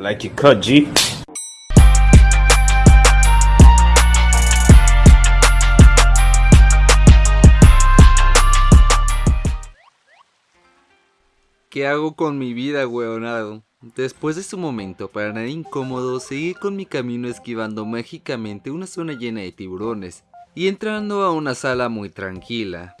Like you cut. ¿Qué hago con mi vida, weonado? Después de su momento para nada incómodo, seguí con mi camino esquivando mágicamente una zona llena de tiburones y entrando a una sala muy tranquila.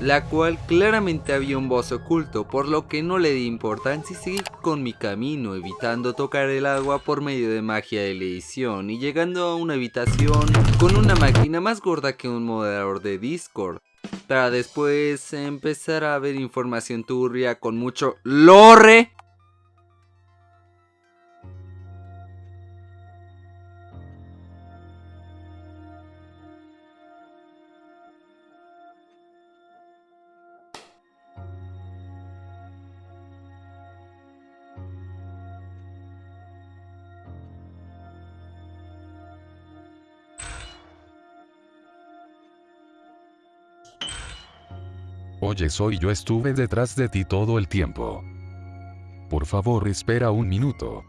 La cual claramente había un boss oculto, por lo que no le di importancia y seguí con mi camino, evitando tocar el agua por medio de magia de edición y llegando a una habitación con una máquina más gorda que un moderador de Discord, para después empezar a ver información turbia con mucho LORE Oye soy yo estuve detrás de ti todo el tiempo. Por favor espera un minuto.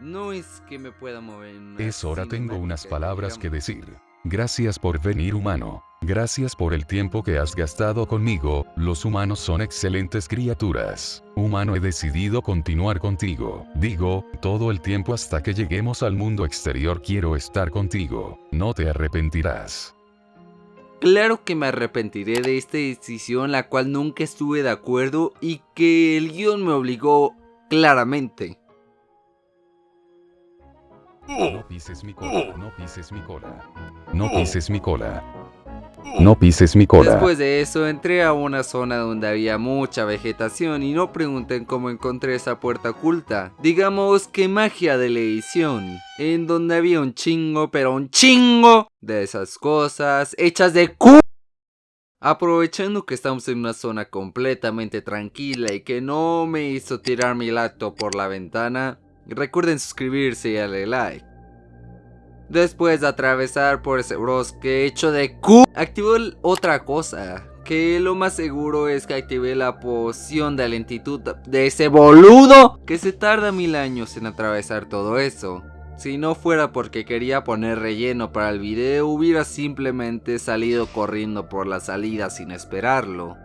No es que me pueda mover. Es hora tengo unas palabras que decir. Gracias por venir humano. Gracias por el tiempo que has gastado conmigo, los humanos son excelentes criaturas. Humano he decidido continuar contigo. Digo, todo el tiempo hasta que lleguemos al mundo exterior quiero estar contigo. No te arrepentirás. Claro que me arrepentiré de esta decisión la cual nunca estuve de acuerdo y que el guion me obligó claramente. No pises mi cola, no pises mi cola. No pises mi cola. No pises mi cola. Después de eso entré a una zona donde había mucha vegetación y no pregunten cómo encontré esa puerta oculta. Digamos que magia de la edición, en donde había un chingo, pero un chingo de esas cosas hechas de cu... Aprovechando que estamos en una zona completamente tranquila y que no me hizo tirar mi lacto por la ventana, recuerden suscribirse y darle like. Después de atravesar por ese bosque hecho de Q, activó otra cosa. Que lo más seguro es que activé la poción de lentitud de ese boludo que se tarda mil años en atravesar todo eso. Si no fuera porque quería poner relleno para el video, hubiera simplemente salido corriendo por la salida sin esperarlo.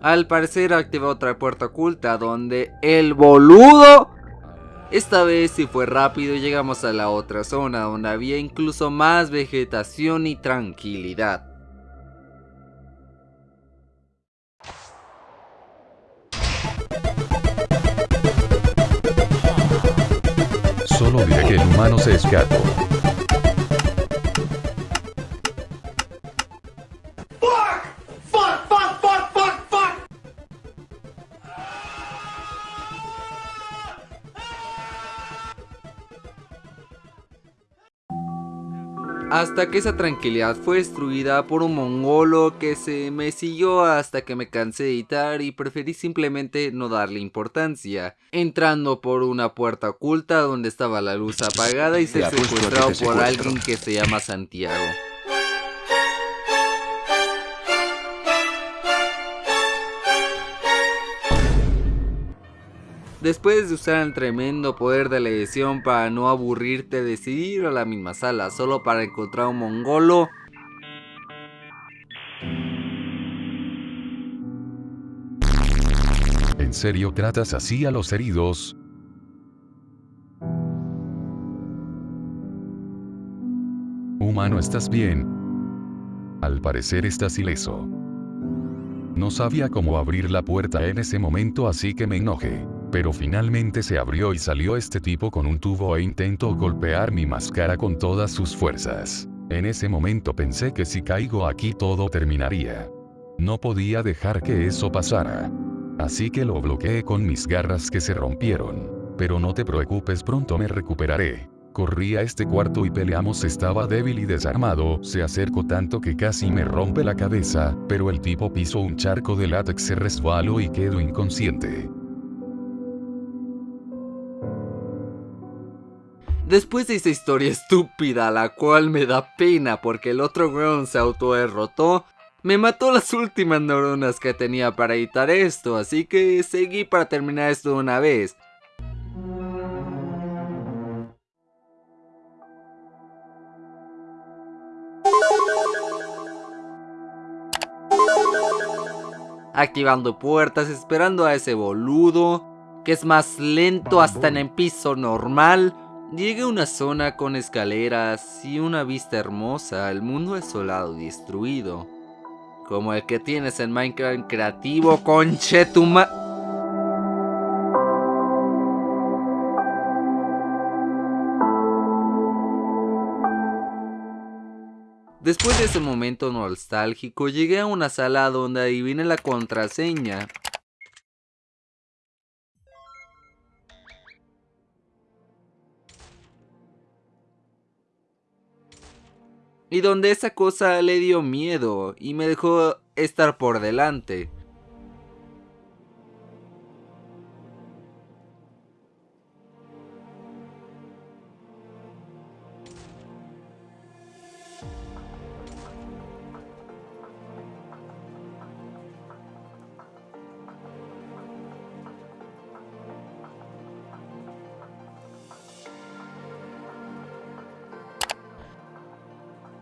Al parecer activó otra puerta oculta donde el boludo esta vez sí fue rápido llegamos a la otra zona donde había incluso más vegetación y tranquilidad. Solo diré que el humano se escapó. Hasta que esa tranquilidad fue destruida por un mongolo que se me siguió hasta que me cansé de editar y preferí simplemente no darle importancia, entrando por una puerta oculta donde estaba la luz apagada y ser secuestrado por alguien que se llama Santiago. Después de usar el tremendo poder de la edición para no aburrirte, decidí ir a la misma sala solo para encontrar un mongolo. ¿En serio tratas así a los heridos? Humano, ¿estás bien? Al parecer estás ileso. No sabía cómo abrir la puerta en ese momento así que me enojé. Pero finalmente se abrió y salió este tipo con un tubo e intentó golpear mi máscara con todas sus fuerzas. En ese momento pensé que si caigo aquí todo terminaría. No podía dejar que eso pasara. Así que lo bloqueé con mis garras que se rompieron. Pero no te preocupes pronto me recuperaré. Corrí a este cuarto y peleamos estaba débil y desarmado, se acercó tanto que casi me rompe la cabeza, pero el tipo pisó un charco de látex se resbaló y quedó inconsciente. Después de esa historia estúpida, la cual me da pena porque el otro weón se autoderrotó, me mató las últimas neuronas que tenía para editar esto, así que seguí para terminar esto de una vez. Activando puertas, esperando a ese boludo, que es más lento hasta en el piso normal. Llegué a una zona con escaleras y una vista hermosa al mundo desolado y destruido. Como el que tienes en Minecraft creativo, conchetuma... Después de ese momento nostálgico, llegué a una sala donde adiviné la contraseña. Y donde esa cosa le dio miedo y me dejó estar por delante.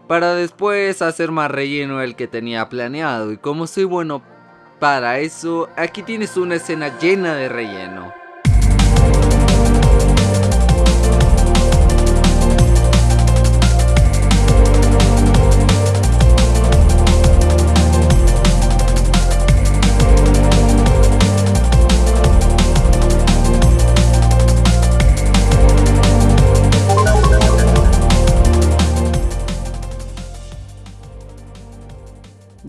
Para después hacer más relleno el que tenía planeado y como soy bueno para eso, aquí tienes una escena llena de relleno.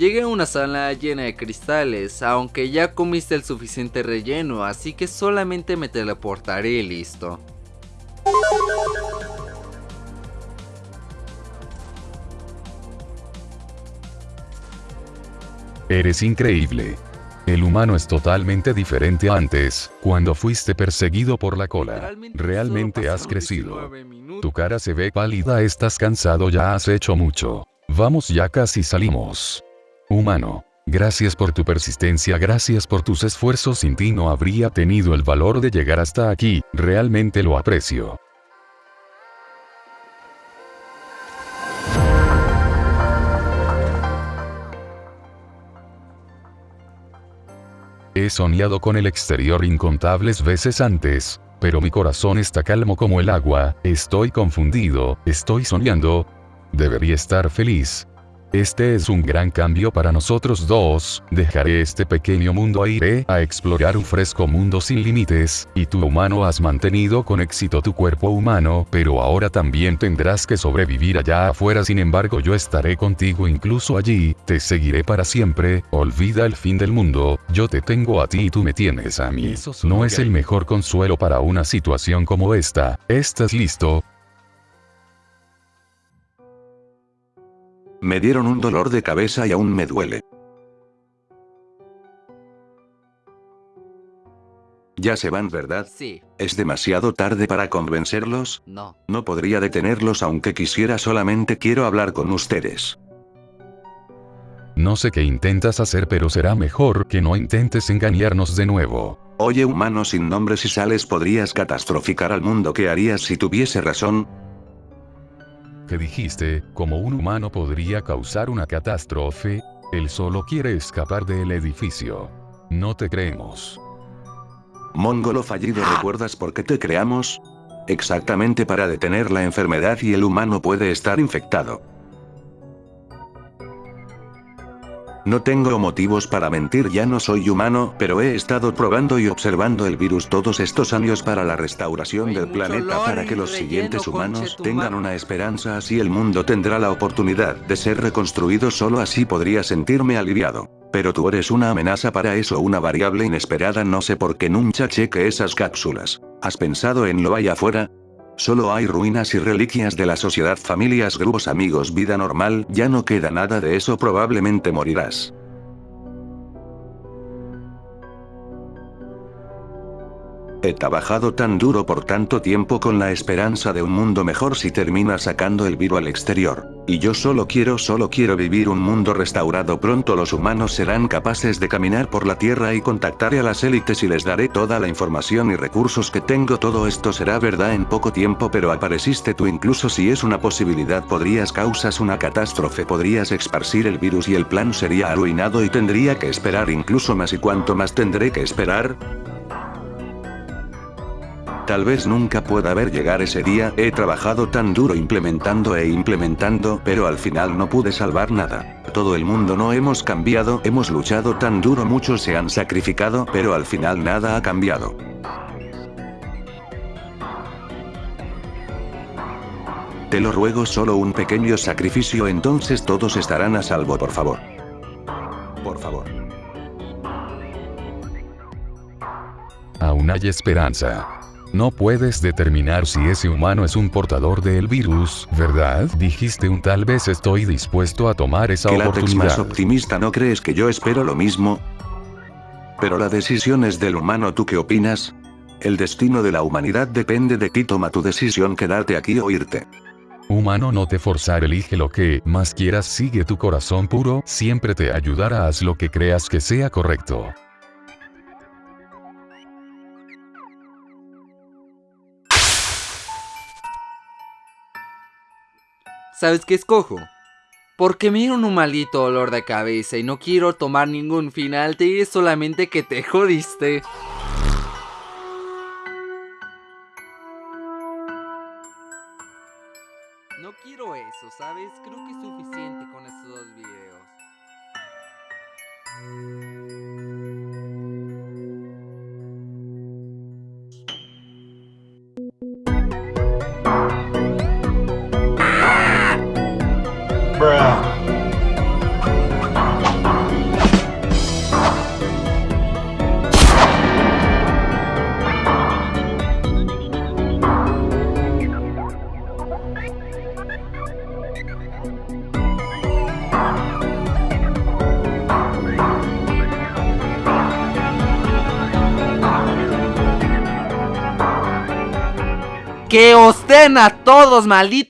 Llegué a una sala llena de cristales, aunque ya comiste el suficiente relleno, así que solamente me teleportaré y listo. Eres increíble. El humano es totalmente diferente a antes, cuando fuiste perseguido por la cola. Realmente has crecido. Tu cara se ve pálida, estás cansado, ya has hecho mucho. Vamos ya casi salimos. Humano. Gracias por tu persistencia, gracias por tus esfuerzos, sin ti no habría tenido el valor de llegar hasta aquí, realmente lo aprecio. He soñado con el exterior incontables veces antes, pero mi corazón está calmo como el agua, estoy confundido, estoy soñando. Debería estar feliz, este es un gran cambio para nosotros dos, dejaré este pequeño mundo e iré a explorar un fresco mundo sin límites, y tú humano has mantenido con éxito tu cuerpo humano, pero ahora también tendrás que sobrevivir allá afuera. Sin embargo yo estaré contigo incluso allí, te seguiré para siempre, olvida el fin del mundo, yo te tengo a ti y tú me tienes a mí. No es el mejor consuelo para una situación como esta, ¿estás listo? Me dieron un dolor de cabeza y aún me duele. Ya se van, ¿verdad? Sí. ¿Es demasiado tarde para convencerlos? No. No podría detenerlos aunque quisiera solamente quiero hablar con ustedes. No sé qué intentas hacer pero será mejor que no intentes engañarnos de nuevo. Oye humano sin nombre si sales podrías catastroficar al mundo ¿qué harías si tuviese razón? Que dijiste, como un humano podría causar una catástrofe, él solo quiere escapar del edificio. No te creemos. Mongolo fallido, ¿recuerdas por qué te creamos? Exactamente para detener la enfermedad y el humano puede estar infectado. No tengo motivos para mentir, ya no soy humano, pero he estado probando y observando el virus todos estos años para la restauración del planeta para que los siguientes humanos tengan una esperanza así el mundo tendrá la oportunidad de ser reconstruido solo así podría sentirme aliviado. Pero tú eres una amenaza para eso una variable inesperada no sé por qué nunca cheque esas cápsulas. ¿Has pensado en lo allá afuera? Solo hay ruinas y reliquias de la sociedad, familias, grupos, amigos, vida normal, ya no queda nada de eso, probablemente morirás. He trabajado tan duro por tanto tiempo con la esperanza de un mundo mejor si termina sacando el virus al exterior. Y yo solo quiero, solo quiero vivir un mundo restaurado. Pronto los humanos serán capaces de caminar por la tierra y contactaré a las élites y les daré toda la información y recursos que tengo. Todo esto será verdad en poco tiempo pero apareciste tú incluso si es una posibilidad podrías causas una catástrofe podrías esparcir el virus y el plan sería arruinado y tendría que esperar incluso más y cuánto más tendré que esperar. Tal vez nunca pueda ver llegar ese día, he trabajado tan duro implementando e implementando, pero al final no pude salvar nada. Todo el mundo no hemos cambiado, hemos luchado tan duro, muchos se han sacrificado, pero al final nada ha cambiado. Te lo ruego solo un pequeño sacrificio entonces todos estarán a salvo por favor. Por favor. Aún hay esperanza. No puedes determinar si ese humano es un portador del virus, ¿verdad? Dijiste un tal vez estoy dispuesto a tomar esa ¿Que oportunidad. más optimista no crees que yo espero lo mismo? Pero la decisión es del humano, ¿tú qué opinas? El destino de la humanidad depende de ti, toma tu decisión quedarte aquí o irte. Humano no te forzar elige lo que más quieras sigue tu corazón puro, siempre te ayudará haz lo que creas que sea correcto. ¿Sabes qué escojo? Porque me dio un malito dolor de cabeza y no quiero tomar ningún final, te diré solamente que te jodiste. No quiero eso, ¿sabes? Creo que es suficiente con estos dos videos. ¡Que os den a todos, malditos!